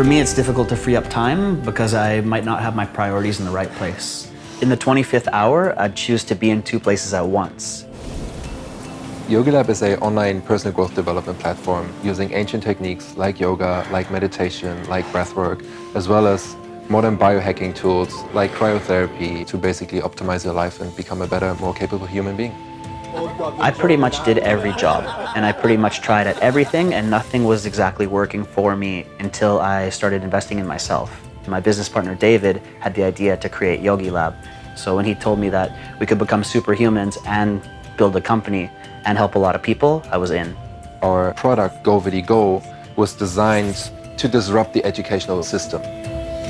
For me, it's difficult to free up time because I might not have my priorities in the right place. In the 25th hour, I'd choose to be in two places at once. YogiLab is an online personal growth development platform using ancient techniques like yoga, like meditation, like breathwork, as well as modern biohacking tools like cryotherapy to basically optimize your life and become a better, more capable human being. I pretty much did every job and I pretty much tried at everything and nothing was exactly working for me until I started investing in myself. My business partner David had the idea to create Yogi Lab. So when he told me that we could become superhumans and build a company and help a lot of people, I was in. Our product, GoVidi Go, was designed to disrupt the educational system.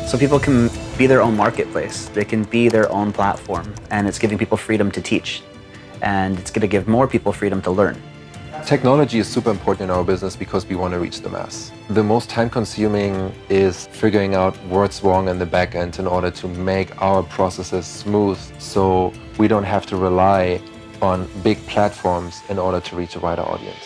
So people can be their own marketplace. They can be their own platform and it's giving people freedom to teach. And it's going to give more people freedom to learn. Technology is super important in our business because we want to reach the mass. The most time consuming is figuring out what's wrong in the back end in order to make our processes smooth so we don't have to rely on big platforms in order to reach a wider audience.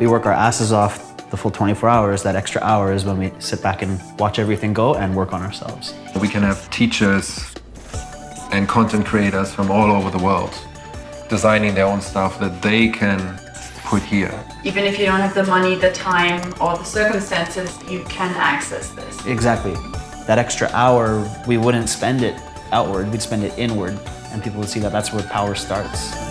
We work our asses off the full 24 hours, that extra hour is when we sit back and watch everything go and work on ourselves. We can have teachers and content creators from all over the world designing their own stuff that they can put here. Even if you don't have the money, the time, or the circumstances, you can access this. Exactly. That extra hour, we wouldn't spend it outward, we'd spend it inward, and people would see that that's where power starts.